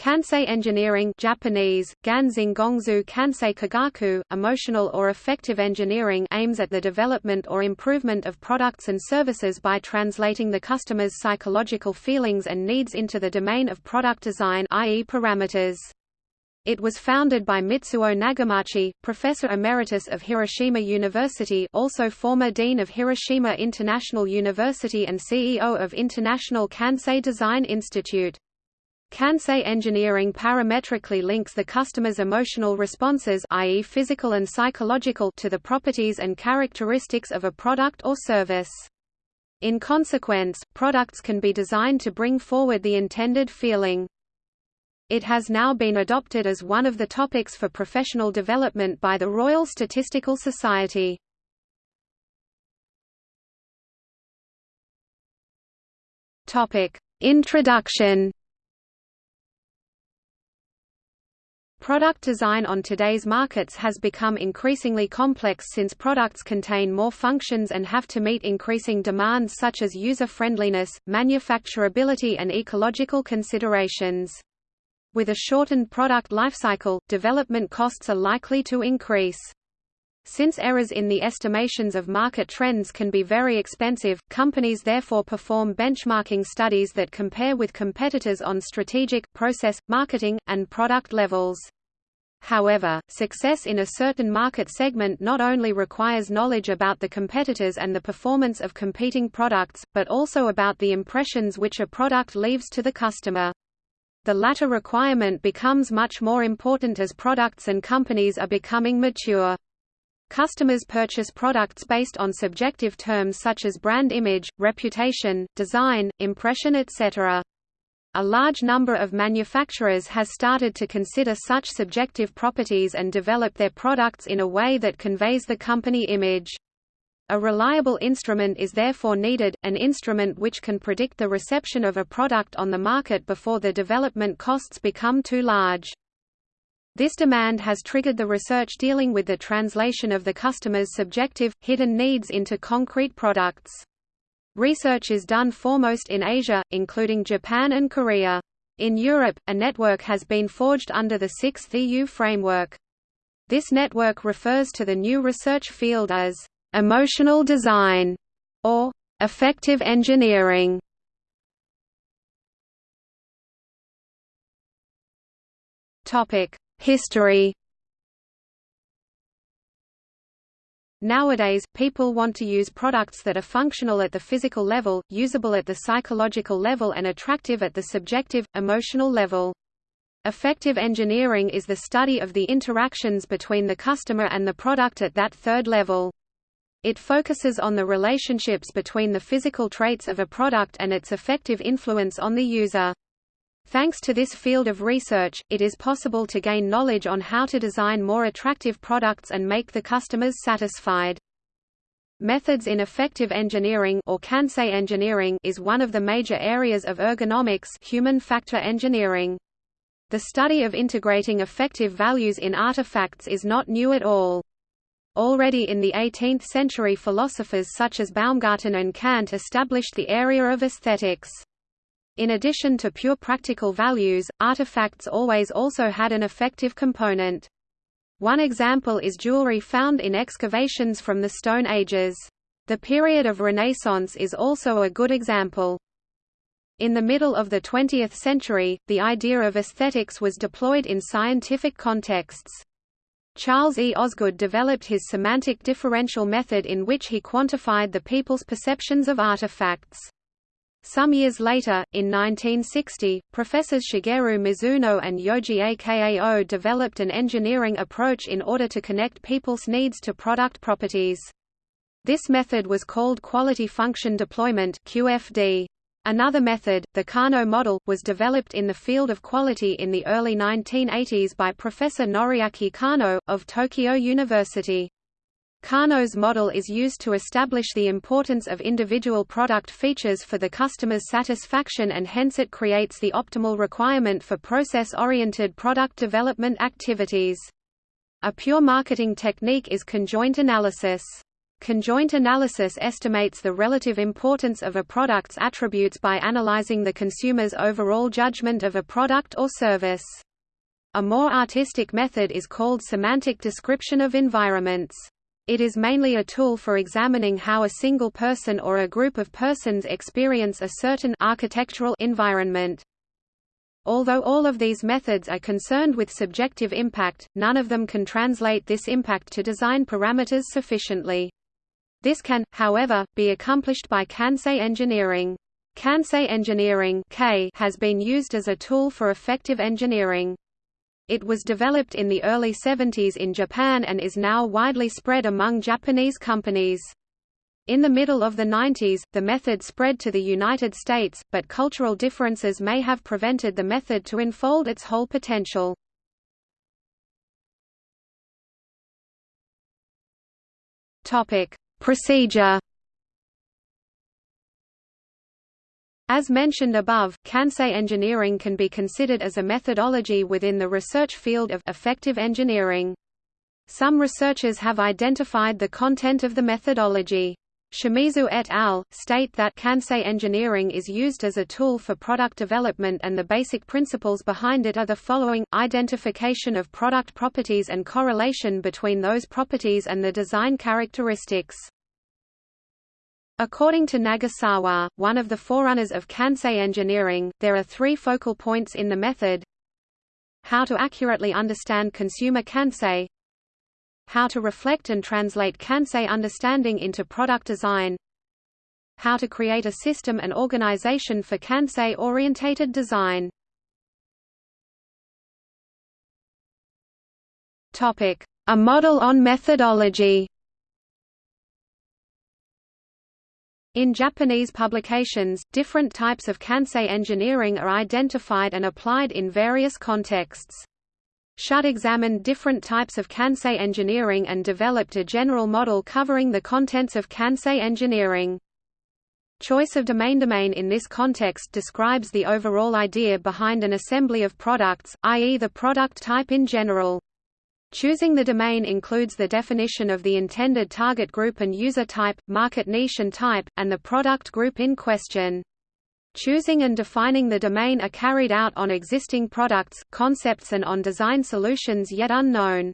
Kansei engineering Japanese, Kansei Kogaku, emotional or affective engineering aims at the development or improvement of products and services by translating the customer's psychological feelings and needs into the domain of product design i.e. parameters. It was founded by Mitsuo Nagamachi, Professor Emeritus of Hiroshima University also former Dean of Hiroshima International University and CEO of International Kansei Design Institute. Kansei engineering parametrically links the customer's emotional responses i.e. physical and psychological to the properties and characteristics of a product or service. In consequence, products can be designed to bring forward the intended feeling. It has now been adopted as one of the topics for professional development by the Royal Statistical Society. Introduction Product design on today's markets has become increasingly complex since products contain more functions and have to meet increasing demands such as user-friendliness, manufacturability and ecological considerations. With a shortened product lifecycle, development costs are likely to increase. Since errors in the estimations of market trends can be very expensive, companies therefore perform benchmarking studies that compare with competitors on strategic, process, marketing, and product levels. However, success in a certain market segment not only requires knowledge about the competitors and the performance of competing products, but also about the impressions which a product leaves to the customer. The latter requirement becomes much more important as products and companies are becoming mature. Customers purchase products based on subjective terms such as brand image, reputation, design, impression etc. A large number of manufacturers has started to consider such subjective properties and develop their products in a way that conveys the company image. A reliable instrument is therefore needed, an instrument which can predict the reception of a product on the market before the development costs become too large. This demand has triggered the research dealing with the translation of the customer's subjective, hidden needs into concrete products. Research is done foremost in Asia, including Japan and Korea. In Europe, a network has been forged under the Sixth EU framework. This network refers to the new research field as emotional design or affective engineering. Topic: History Nowadays, people want to use products that are functional at the physical level, usable at the psychological level and attractive at the subjective, emotional level. Affective engineering is the study of the interactions between the customer and the product at that third level. It focuses on the relationships between the physical traits of a product and its effective influence on the user. Thanks to this field of research, it is possible to gain knowledge on how to design more attractive products and make the customers satisfied. Methods in affective engineering or Kansei engineering is one of the major areas of ergonomics human factor engineering. The study of integrating effective values in artifacts is not new at all. Already in the 18th century philosophers such as Baumgarten and Kant established the area of aesthetics. In addition to pure practical values, artifacts always also had an affective component. One example is jewelry found in excavations from the Stone Ages. The period of Renaissance is also a good example. In the middle of the 20th century, the idea of aesthetics was deployed in scientific contexts. Charles E. Osgood developed his semantic differential method in which he quantified the people's perceptions of artifacts. Some years later, in 1960, Professors Shigeru Mizuno and Yoji Akao developed an engineering approach in order to connect people's needs to product properties. This method was called Quality Function Deployment QFD. Another method, the Kano model, was developed in the field of quality in the early 1980s by Professor Noriaki Kano, of Tokyo University. Kano's model is used to establish the importance of individual product features for the customer's satisfaction and hence it creates the optimal requirement for process-oriented product development activities. A pure marketing technique is conjoint analysis. Conjoint analysis estimates the relative importance of a product's attributes by analyzing the consumer's overall judgment of a product or service. A more artistic method is called semantic description of environments. It is mainly a tool for examining how a single person or a group of persons experience a certain architectural environment. Although all of these methods are concerned with subjective impact, none of them can translate this impact to design parameters sufficiently. This can, however, be accomplished by Kansei engineering. Kansei engineering has been used as a tool for affective engineering. It was developed in the early 70s in Japan and is now widely spread among Japanese companies. In the middle of the 90s, the method spread to the United States, but cultural differences may have prevented the method to unfold its whole potential. Topic: Procedure As mentioned above, Kansei engineering can be considered as a methodology within the research field of affective engineering. Some researchers have identified the content of the methodology. Shimizu et al. state that Kansei engineering is used as a tool for product development and the basic principles behind it are the following, identification of product properties and correlation between those properties and the design characteristics. According to Nagasawa, one of the forerunners of Kansei engineering, there are three focal points in the method. How to accurately understand consumer Kansei. How to reflect and translate Kansei understanding into product design. How to create a system and organization for Kansei-orientated design. A model on methodology In Japanese publications, different types of Kansei engineering are identified and applied in various contexts. Schutt examined different types of Kansei engineering and developed a general model covering the contents of Kansei engineering. Choice of domain domain in this context describes the overall idea behind an assembly of products, i.e. the product type in general. Choosing the domain includes the definition of the intended target group and user type, market niche and type, and the product group in question. Choosing and defining the domain are carried out on existing products, concepts and on design solutions yet unknown.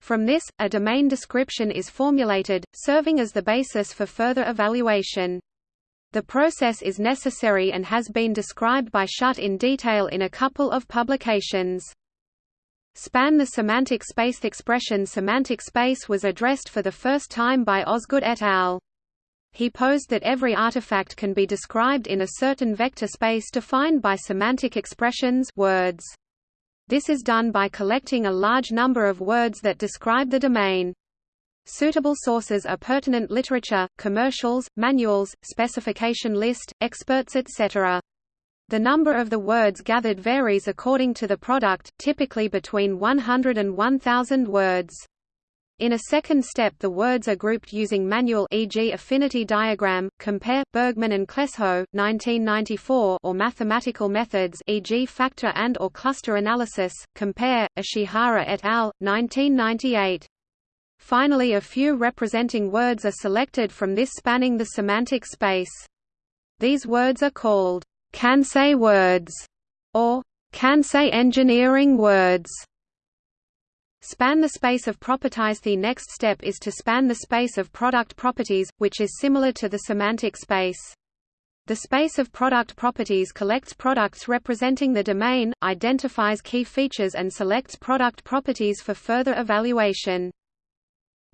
From this, a domain description is formulated, serving as the basis for further evaluation. The process is necessary and has been described by Schutt in detail in a couple of publications. Span the semantic space expression semantic space was addressed for the first time by Osgood et al. He posed that every artifact can be described in a certain vector space defined by semantic expressions words. This is done by collecting a large number of words that describe the domain. Suitable sources are pertinent literature, commercials, manuals, specification list, experts etc. The number of the words gathered varies according to the product, typically between 100 and 1000 words. In a second step the words are grouped using manual e.g. affinity diagram, compare, Bergman and Klefsjö, 1994 or mathematical methods e.g. factor and or cluster analysis, compare, Ishihara et al., 1998. Finally a few representing words are selected from this spanning the semantic space. These words are called Kansei words or Kansei engineering words. Span the space of properties The next step is to span the space of product properties, which is similar to the semantic space. The space of product properties collects products representing the domain, identifies key features and selects product properties for further evaluation.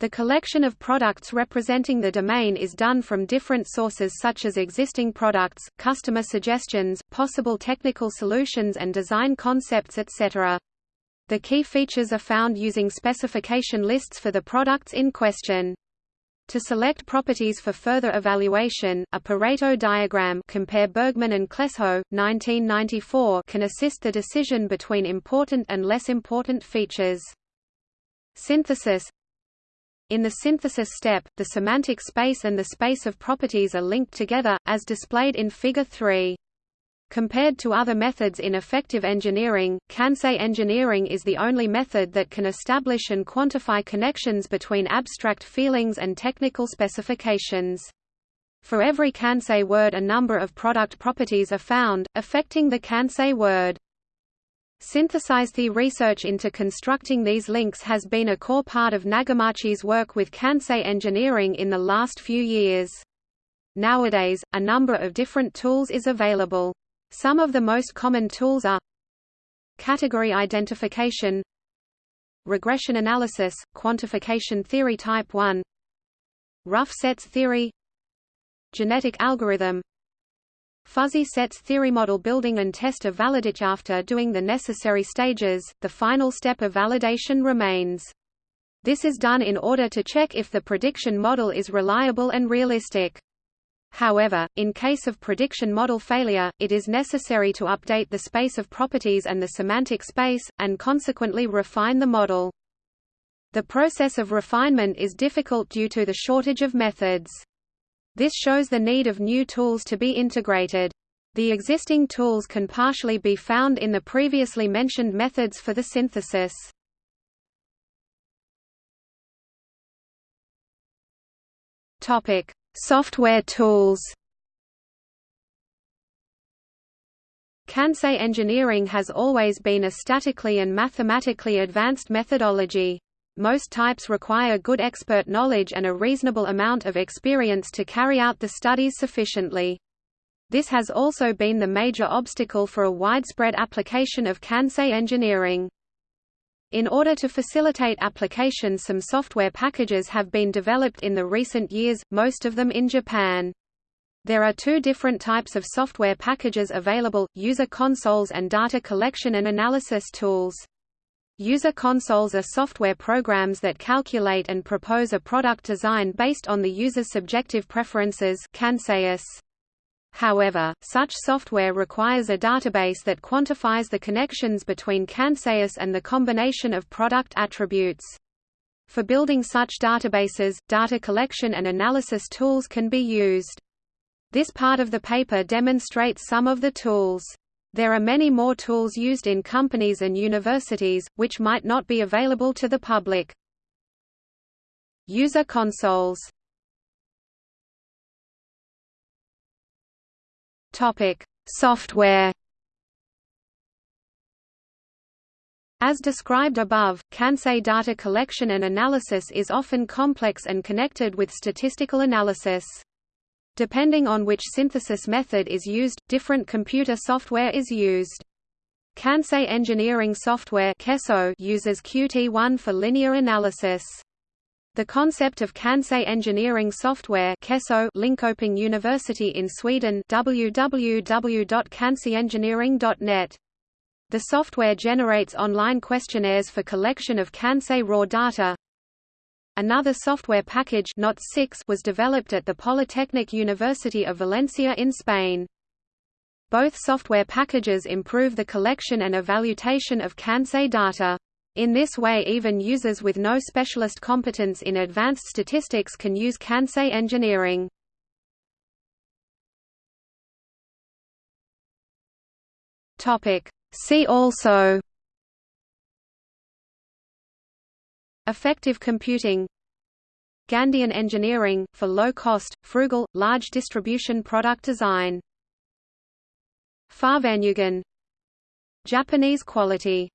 The collection of products representing the domain is done from different sources such as existing products, customer suggestions, possible technical solutions and design concepts etc. The key features are found using specification lists for the products in question. To select properties for further evaluation, a Pareto diagram compare Bergman and Klefsjö, 1994 can assist the decision between important and less important features. Synthesis In the synthesis step, the semantic space and the space of properties are linked together, as displayed in Figure 3. Compared to other methods in affective engineering, Kansei engineering is the only method that can establish and quantify connections between abstract feelings and technical specifications. For every Kansei word a number of product properties are found, affecting the Kansei word. Synthesized the research into constructing these links has been a core part of Nagamachi's work with Kansei engineering in the last few years. Nowadays, a number of different tools is available. Some of the most common tools are Category identification Regression analysis, quantification theory type 1 Rough sets theory Genetic algorithm Fuzzy sets theory model building and test of validity after doing the necessary stages, the final step of validation remains. This is done in order to check if the prediction model is reliable and realistic. However, in case of prediction model failure, it is necessary to update the space of properties and the semantic space, and consequently refine the model. The process of refinement is difficult due to the shortage of methods. This shows the need of new tools to be integrated. The existing tools can partially be found in the previously mentioned methods for the synthesis. Topic: Software tools. Kansei engineering has always been a statically and mathematically advanced methodology. Most types require good expert knowledge and a reasonable amount of experience to carry out the studies sufficiently. This has also been the major obstacle for a widespread application of Kansei engineering. In order to facilitate application some software packages have been developed in the recent years, most of them in Japan. There are two different types of software packages available, user consoles and data collection and analysis tools. User consoles are software programs that calculate and propose a product design based on the user's subjective preferences However, such software requires a database that quantifies the connections between Kanseius and the combination of product attributes. For building such databases, data collection and analysis tools can be used. This part of the paper demonstrates some of the tools. There are many more tools used in companies and universities, which might not be available to the public. User consoles Software. As described above, Kansei data collection and analysis is often complex and connected with statistical analysis. Depending on which synthesis method is used, different computer software is used. Kansei engineering software uses Qt1 for linear analysis. The concept of Kansei engineering software KESo Linköping University in Sweden www.kanseiengineering.net The software generates online questionnaires for collection of Kansei raw data, Another software package Not 6 was developed at the Polytechnic University of Valencia in Spain. Both software packages improve the collection and evaluation of Kansei data. In this way even users with no specialist competence in advanced statistics can use Kansei engineering. See also Affective computing Gandhian engineering, for low-cost, frugal, large distribution product design. Fahrvergnügen Japanese quality